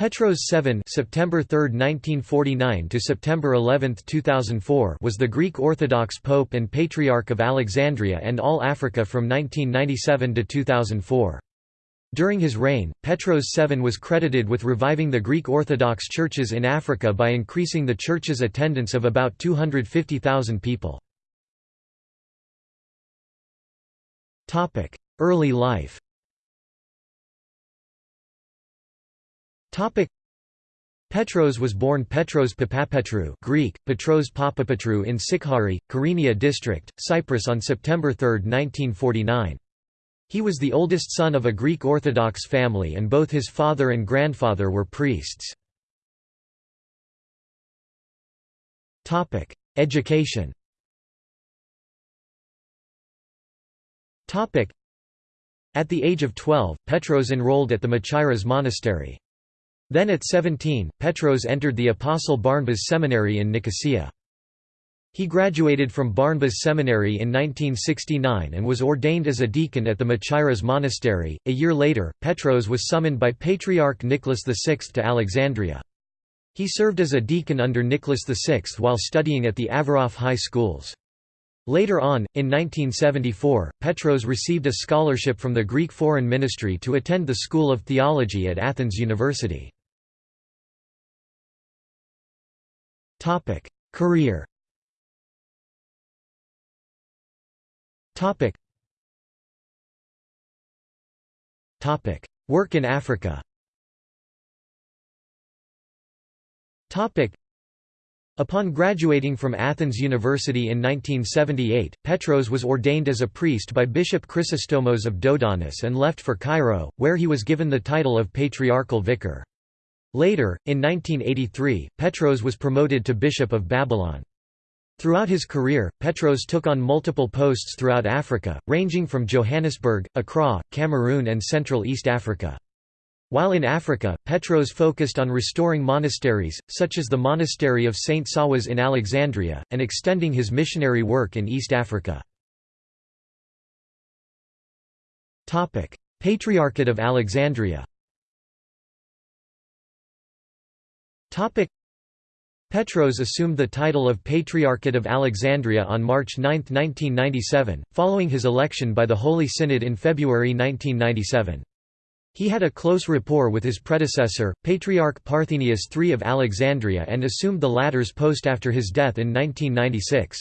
Petros VII September 3, 1949 to September 11, 2004 was the Greek Orthodox Pope and Patriarch of Alexandria and all Africa from 1997 to 2004. During his reign, Petros VII was credited with reviving the Greek Orthodox churches in Africa by increasing the church's attendance of about 250,000 people. Early life Petros was born Petros Papapetrou Greek, Petros Papapetru in Sikhari, Kyrenia district, Cyprus on September 3, 1949. He was the oldest son of a Greek Orthodox family and both his father and grandfather were priests. Education At the age of 12, Petros enrolled at the Machairas monastery. Then at 17, Petros entered the Apostle Barnabas Seminary in Nicosia. He graduated from Barnabas Seminary in 1969 and was ordained as a deacon at the Machairas Monastery. A year later, Petros was summoned by Patriarch Nicholas VI to Alexandria. He served as a deacon under Nicholas VI while studying at the Averrof High Schools. Later on, in 1974, Petros received a scholarship from the Greek Foreign Ministry to attend the School of Theology at Athens University. Topic: Career. Topic. Topic: Work in Africa. Topic. Upon graduating from Athens University in 1978, Petros was ordained as a priest by Bishop Chrysostomos of Dodonis and left for Cairo, where he was given the title of Patriarchal Vicar. Later, in 1983, Petros was promoted to Bishop of Babylon. Throughout his career, Petros took on multiple posts throughout Africa, ranging from Johannesburg, Accra, Cameroon and Central East Africa. While in Africa, Petros focused on restoring monasteries, such as the monastery of St. Savvas in Alexandria, and extending his missionary work in East Africa. Patriarchate of Alexandria Petros assumed the title of Patriarchate of Alexandria on March 9, 1997, following his election by the Holy Synod in February 1997. He had a close rapport with his predecessor, Patriarch Parthenius III of Alexandria and assumed the latter's post after his death in 1996.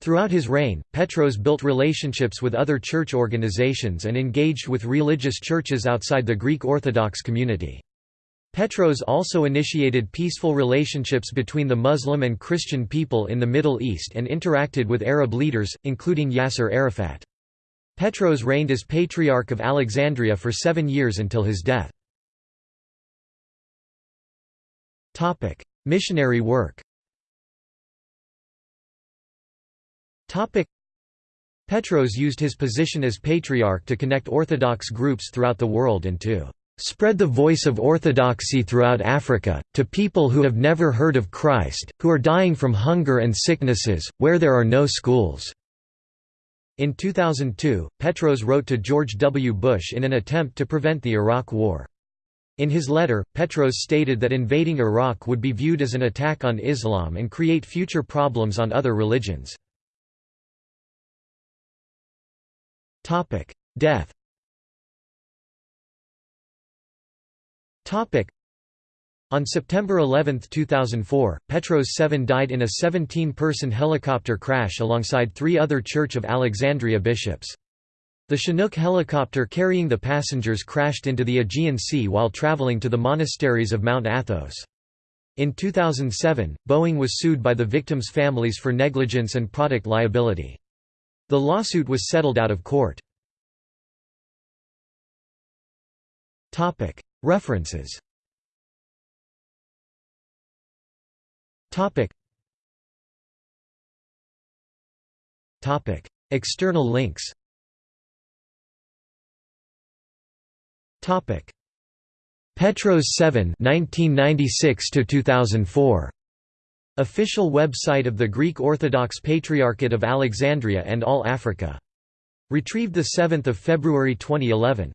Throughout his reign, Petros built relationships with other church organizations and engaged with religious churches outside the Greek Orthodox community. Petros also initiated peaceful relationships between the Muslim and Christian people in the Middle East and interacted with Arab leaders, including Yasser Arafat. Petros reigned as Patriarch of Alexandria for seven years until his death. Missionary work Petros used his position as Patriarch to connect Orthodox groups throughout the world and to Spread the voice of orthodoxy throughout Africa, to people who have never heard of Christ, who are dying from hunger and sicknesses, where there are no schools." In 2002, Petros wrote to George W. Bush in an attempt to prevent the Iraq War. In his letter, Petros stated that invading Iraq would be viewed as an attack on Islam and create future problems on other religions. Death On September 11, 2004, Petros 7 died in a 17-person helicopter crash alongside three other Church of Alexandria bishops. The Chinook helicopter carrying the passengers crashed into the Aegean Sea while traveling to the monasteries of Mount Athos. In 2007, Boeing was sued by the victims' families for negligence and product liability. The lawsuit was settled out of court. References. External links. Petros 7 1996 to 2004 Official website of the Greek Orthodox Patriarchate of Alexandria and All Africa. Retrieved 7 February 2011